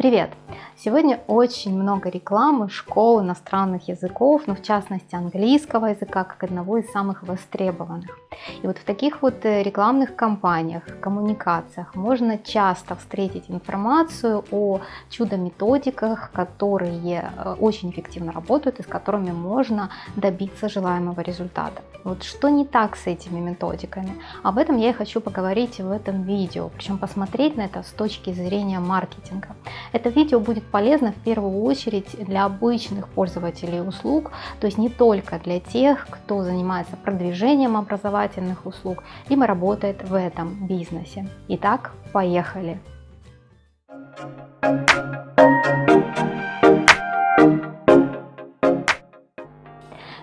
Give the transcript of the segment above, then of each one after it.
Привет! Сегодня очень много рекламы школ иностранных языков, но в частности английского языка, как одного из самых востребованных. И вот в таких вот э, рекламных кампаниях, коммуникациях можно часто встретить информацию о чудо-методиках, которые э, очень эффективно работают и с которыми можно добиться желаемого результата. Вот что не так с этими методиками? Об этом я и хочу поговорить в этом видео, причем посмотреть на это с точки зрения маркетинга. Это видео будет полезно в первую очередь для обычных пользователей услуг, то есть не только для тех, кто занимается продвижением образовательных услуг, либо работает в этом бизнесе. Итак, поехали!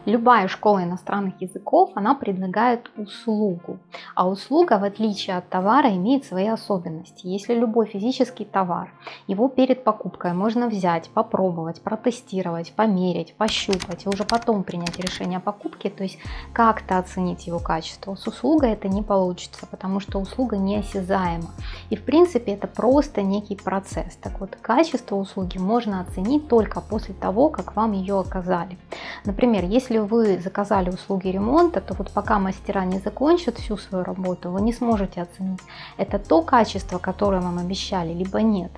Любая школа иностранных языков, она предлагает услугу. А услуга, в отличие от товара, имеет свои особенности. Если любой физический товар, его перед покупкой можно взять, попробовать, протестировать, померить, пощупать и уже потом принять решение о покупке, то есть как-то оценить его качество. С услугой это не получится, потому что услуга неосязаема. И в принципе это просто некий процесс. Так вот, качество услуги можно оценить только после того, как вам ее оказали. Например, если если вы заказали услуги ремонта, то вот пока мастера не закончат всю свою работу, вы не сможете оценить, это то качество, которое вам обещали, либо нет.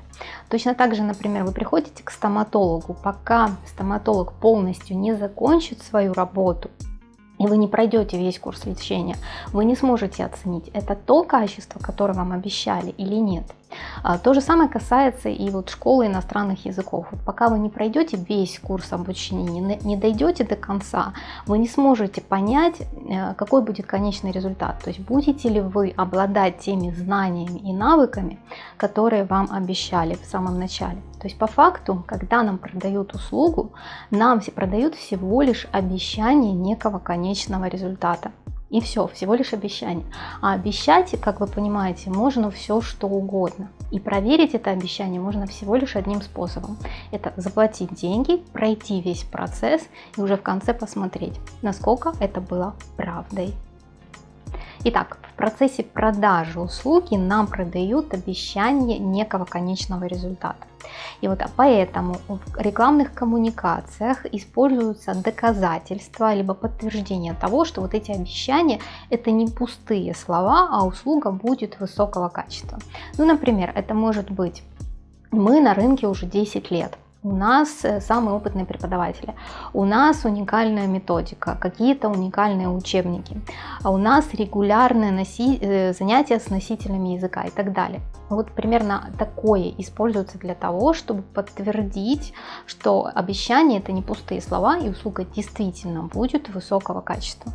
Точно так же, например, вы приходите к стоматологу, пока стоматолог полностью не закончит свою работу, и вы не пройдете весь курс лечения, вы не сможете оценить, это то качество, которое вам обещали или нет. А, то же самое касается и вот школы иностранных языков. Вот пока вы не пройдете весь курс обучения, не дойдете до конца, вы не сможете понять, э, какой будет конечный результат. То есть будете ли вы обладать теми знаниями и навыками, которые вам обещали в самом начале. То есть по факту, когда нам продают услугу, нам продают всего лишь обещание некого конечного результата. И все, всего лишь обещание. А обещать, как вы понимаете, можно все что угодно. И проверить это обещание можно всего лишь одним способом. Это заплатить деньги, пройти весь процесс и уже в конце посмотреть, насколько это было правдой. Итак, в процессе продажи услуги нам продают обещание некого конечного результата. И вот поэтому в рекламных коммуникациях используются доказательства, либо подтверждение того, что вот эти обещания это не пустые слова, а услуга будет высокого качества. Ну, например, это может быть мы на рынке уже 10 лет, у нас э, самые опытные преподаватели, у нас уникальная методика, какие-то уникальные учебники, а у нас регулярные носи... Э, занятия с носителями языка и так далее. Вот примерно такое используется для того, чтобы подтвердить, что обещание это не пустые слова и услуга действительно будет высокого качества.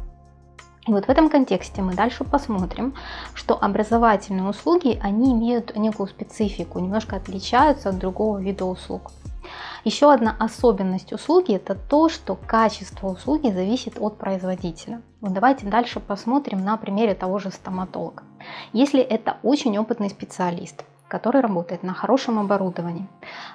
И вот в этом контексте мы дальше посмотрим, что образовательные услуги, они имеют некую специфику, немножко отличаются от другого вида услуг. Еще одна особенность услуги это то, что качество услуги зависит от производителя. Вот давайте дальше посмотрим на примере того же стоматолога. Если это очень опытный специалист, который работает на хорошем оборудовании,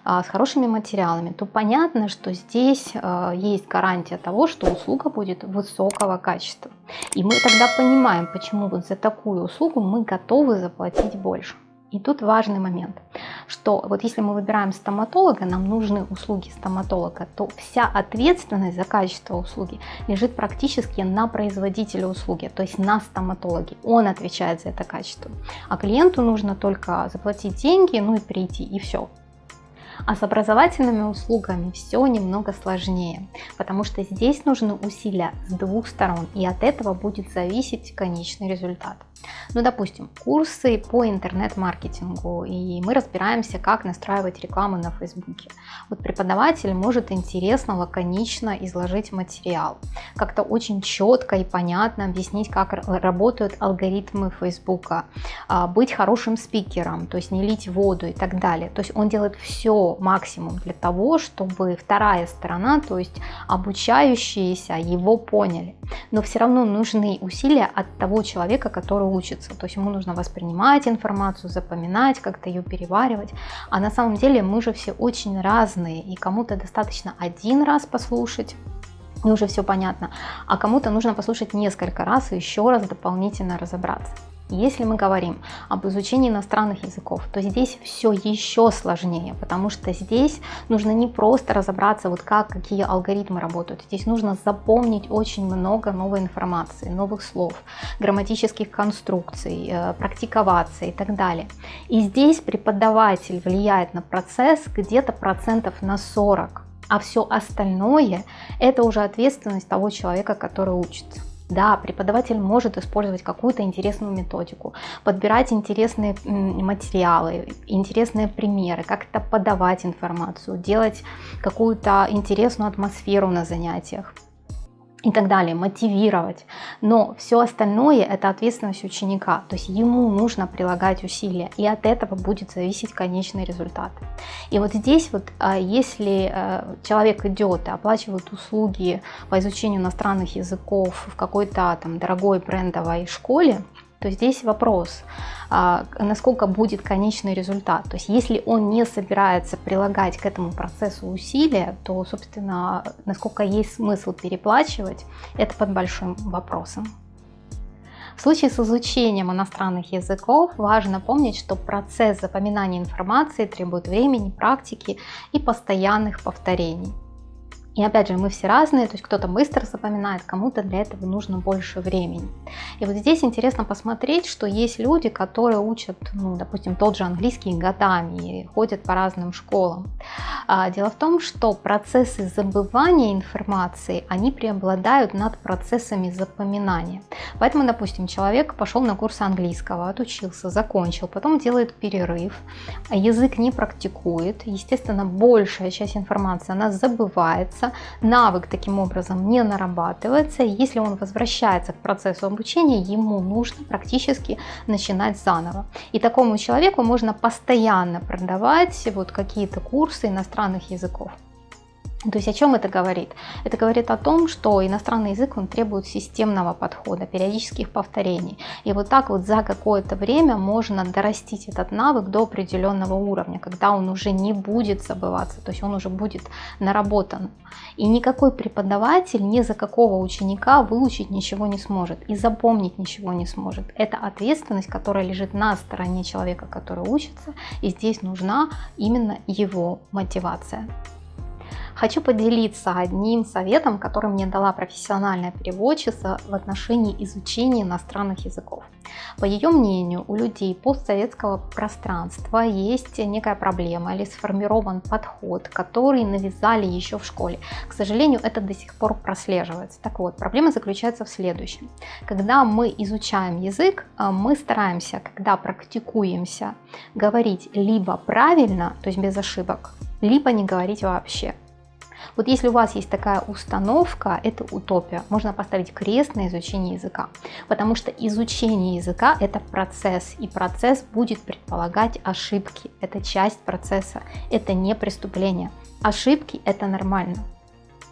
а, с хорошими материалами, то понятно, что здесь а, есть гарантия того, что услуга будет высокого качества. И мы тогда понимаем, почему вот за такую услугу мы готовы заплатить больше. И тут важный момент, что вот если мы выбираем стоматолога, нам нужны услуги стоматолога, то вся ответственность за качество услуги лежит практически на производителе услуги, то есть на стоматологе. Он отвечает за это качество. А клиенту нужно только заплатить деньги, ну и прийти, и все. А с образовательными услугами все немного сложнее, потому что здесь нужны усилия с двух сторон, и от этого будет зависеть конечный результат. Ну, допустим, курсы по интернет-маркетингу, и мы разбираемся, как настраивать рекламу на Фейсбуке. Вот преподаватель может интересно, лаконично изложить материал, как-то очень четко и понятно объяснить, как работают алгоритмы Фейсбука, а, быть хорошим спикером, то есть не лить воду и так далее. То есть он делает все максимум для того, чтобы вторая сторона, то есть обучающиеся, его поняли. Но все равно нужны усилия от того человека, который учится. То есть ему нужно воспринимать информацию, запоминать, как-то ее переваривать. А на самом деле мы же все очень разные, и кому-то достаточно один раз послушать, и уже все понятно, а кому-то нужно послушать несколько раз и еще раз дополнительно разобраться. Если мы говорим об изучении иностранных языков, то здесь все еще сложнее, потому что здесь нужно не просто разобраться, вот как, какие алгоритмы работают. Здесь нужно запомнить очень много новой информации, новых слов, грамматических конструкций, э, практиковаться и так далее. И здесь преподаватель влияет на процесс где-то процентов на 40, а все остальное это уже ответственность того человека, который учится. Да, преподаватель может использовать какую-то интересную методику, подбирать интересные материалы, интересные примеры, как-то подавать информацию, делать какую-то интересную атмосферу на занятиях и так далее, мотивировать. Но все остальное это ответственность ученика, то есть ему нужно прилагать усилия, и от этого будет зависеть конечный результат. И вот здесь вот, а, если э, человек идет и оплачивает услуги по изучению иностранных языков в какой-то там дорогой брендовой школе, то здесь вопрос, а, насколько будет конечный результат. То есть если он не собирается прилагать к этому процессу усилия, то, собственно, насколько есть смысл переплачивать, это под большим вопросом. В случае с изучением иностранных языков важно помнить, что процесс запоминания информации требует времени, практики и постоянных повторений. И опять же, мы все разные, то есть кто-то быстро запоминает, кому-то для этого нужно больше времени. И вот здесь интересно посмотреть, что есть люди, которые учат, ну, допустим, тот же английский годами и ходят по разным школам. А, дело в том, что процессы забывания информации, они преобладают над процессами запоминания. Поэтому, допустим, человек пошел на курс английского, отучился, закончил, потом делает перерыв, язык не практикует, естественно, большая часть информации, она забывается, навык таким образом не нарабатывается, и если он возвращается к процессу обучения, ему нужно практически начинать заново. И такому человеку можно постоянно продавать вот какие-то курсы иностранных языков. То есть о чем это говорит? Это говорит о том, что иностранный язык он требует системного подхода, периодических повторений. И вот так вот за какое-то время можно дорастить этот навык до определенного уровня, когда он уже не будет забываться, то есть он уже будет наработан. И никакой преподаватель ни за какого ученика выучить ничего не сможет и запомнить ничего не сможет. Это ответственность, которая лежит на стороне человека, который учится, и здесь нужна именно его мотивация. Хочу поделиться одним советом, который мне дала профессиональная переводчица в отношении изучения иностранных языков. По ее мнению, у людей постсоветского пространства есть некая проблема или сформирован подход, который навязали еще в школе. К сожалению, это до сих пор прослеживается. Так вот, проблема заключается в следующем. Когда мы изучаем язык, а, мы стараемся, когда практикуемся, говорить либо правильно, то есть без ошибок, либо не говорить вообще. Вот если у вас есть такая установка, это утопия. Можно поставить крест на изучении языка, потому что изучение языка это процесс, и процесс будет предполагать ошибки. Это часть процесса, это не преступление. Ошибки это нормально.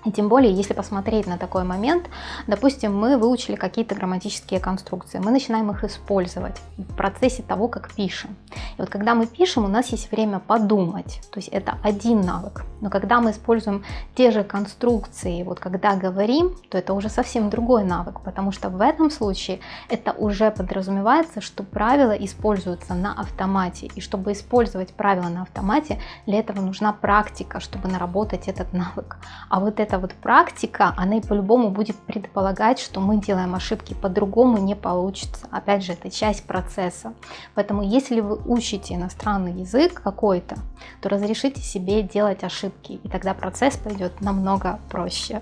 И тем более, если посмотреть на такой момент, допустим, мы выучили какие-то грамматические конструкции, мы начинаем их использовать в процессе того, как пишем. И вот когда мы пишем, у нас есть время подумать, то есть это один навык. Но когда мы используем те же конструкции, вот когда говорим, то это уже совсем другой навык, потому что в этом случае это уже подразумевается, что правила используются на автомате. И чтобы использовать правила на автомате, для этого нужна практика, чтобы наработать этот навык. А вот это эта вот практика, она и по-любому будет предполагать, что мы делаем ошибки, по-другому не получится. Опять же, это часть процесса. Поэтому если вы учите иностранный язык какой-то, то разрешите себе делать ошибки, и тогда процесс пойдет намного проще.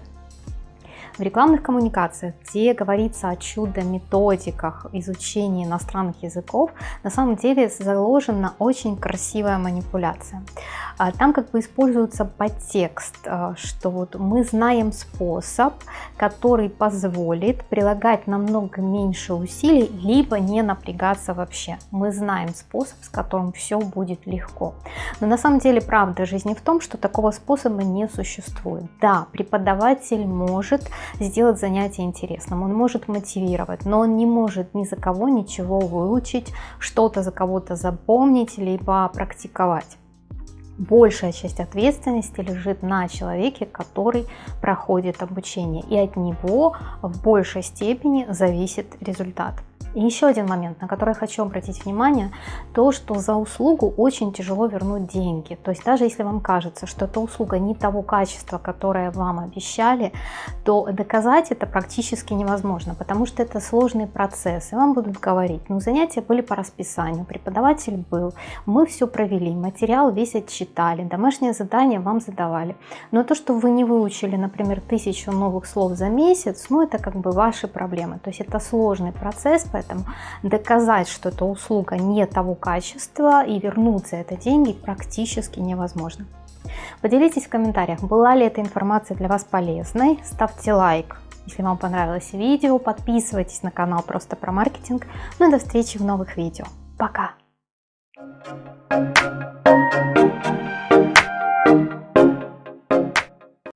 В рекламных коммуникациях, где говорится о чудо-методиках изучения иностранных языков, на самом деле заложена очень красивая манипуляция. А, там как бы используется подтекст, а, что вот мы знаем способ, который позволит прилагать намного меньше усилий, либо не напрягаться вообще. Мы знаем способ, с которым все будет легко. Но на самом деле правда жизни в том, что такого способа не существует. Да, преподаватель может сделать занятие интересным, он может мотивировать, но он не может ни за кого ничего выучить, что-то за кого-то запомнить, либо практиковать. Большая часть ответственности лежит на человеке, который проходит обучение, и от него в большей степени зависит результат. И еще один момент, на который хочу обратить внимание, то, что за услугу очень тяжело вернуть деньги. То есть даже если вам кажется, что эта услуга не того качества, которое вам обещали, то доказать это практически невозможно, потому что это сложный процесс. И вам будут говорить, ну занятия были по расписанию, преподаватель был, мы все провели, материал весь отчитали, домашнее задание вам задавали. Но то, что вы не выучили, например, тысячу новых слов за месяц, ну это как бы ваши проблемы. То есть это сложный процесс, поэтому Поэтому доказать, что эта услуга не того качества и вернуть за это деньги практически невозможно. Поделитесь в комментариях, была ли эта информация для вас полезной. Ставьте лайк, если вам понравилось видео. Подписывайтесь на канал просто про маркетинг. Ну и до встречи в новых видео. Пока! Thank you.